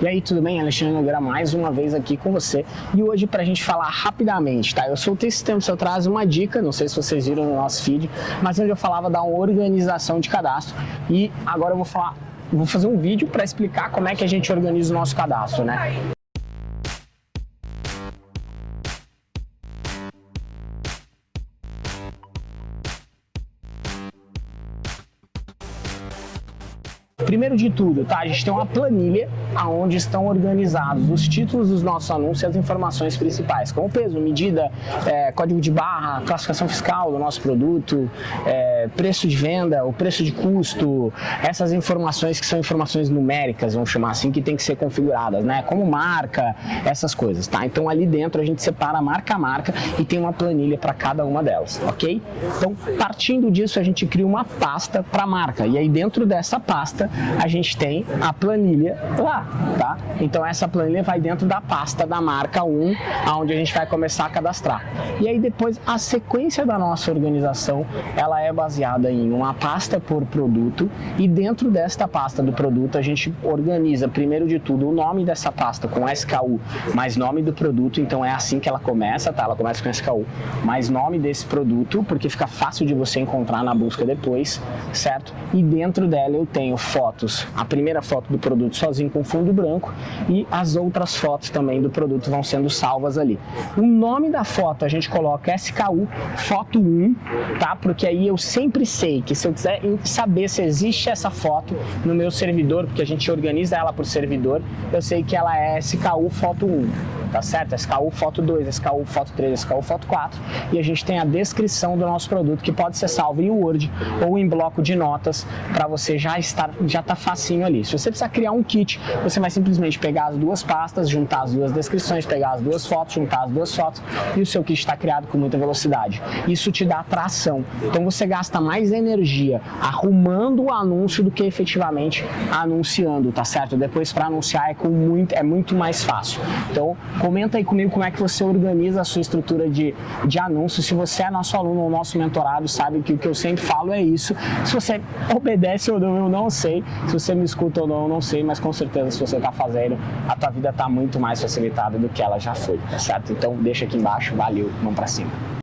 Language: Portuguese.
E aí, tudo bem? Alexandre Nogueira mais uma vez aqui com você. E hoje para a gente falar rapidamente, tá? Eu soltei esse tempo, eu trago uma dica, não sei se vocês viram no nosso feed, mas onde eu falava da organização de cadastro. E agora eu vou falar, vou fazer um vídeo para explicar como é que a gente organiza o nosso cadastro, né? Primeiro de tudo, tá? A gente tem uma planilha onde estão organizados os títulos dos nossos anúncios e as informações principais, como peso, medida, é, código de barra, classificação fiscal do nosso produto, é, preço de venda, o preço de custo, essas informações que são informações numéricas, vamos chamar assim, que tem que ser configuradas, né? Como marca, essas coisas, tá? Então ali dentro a gente separa marca a marca e tem uma planilha para cada uma delas, ok? Então, partindo disso, a gente cria uma pasta para marca e aí dentro dessa pasta a gente tem a planilha lá, tá? Então essa planilha vai dentro da pasta da marca 1, aonde a gente vai começar a cadastrar. E aí depois a sequência da nossa organização, ela é baseada em uma pasta por produto e dentro desta pasta do produto a gente organiza primeiro de tudo o nome dessa pasta com SKU mais nome do produto, então é assim que ela começa, tá? Ela começa com SKU mais nome desse produto, porque fica fácil de você encontrar na busca depois, certo? E dentro dela eu tenho foto fotos. A primeira foto do produto sozinho com fundo branco e as outras fotos também do produto vão sendo salvas ali. O nome da foto a gente coloca SKU foto 1, tá? Porque aí eu sempre sei que se eu quiser saber se existe essa foto no meu servidor, porque a gente organiza ela por servidor, eu sei que ela é SKU foto 1 tá certo? SKU Foto 2, SKU Foto 3, SKU Foto 4 e a gente tem a descrição do nosso produto que pode ser salvo em Word ou em bloco de notas para você já estar, já tá facinho ali. Se você precisar criar um kit, você vai simplesmente pegar as duas pastas, juntar as duas descrições, pegar as duas fotos, juntar as duas fotos e o seu kit está criado com muita velocidade. Isso te dá tração. Então você gasta mais energia arrumando o anúncio do que efetivamente anunciando, tá certo? Depois para anunciar é, com muito, é muito mais fácil. Então Comenta aí comigo como é que você organiza a sua estrutura de, de anúncios. Se você é nosso aluno ou nosso mentorado, sabe que o que eu sempre falo é isso. Se você obedece ou não, eu não sei. Se você me escuta ou não, não sei. Mas com certeza, se você está fazendo, a tua vida está muito mais facilitada do que ela já foi, tá certo? Então deixa aqui embaixo. Valeu, vamos para cima.